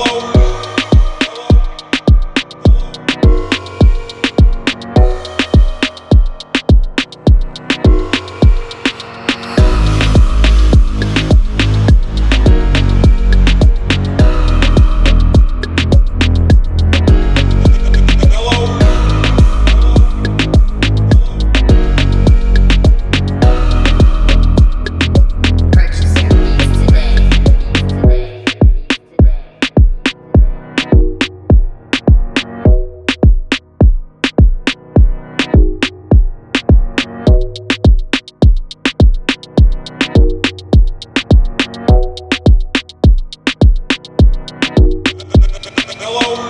Hello. Hello,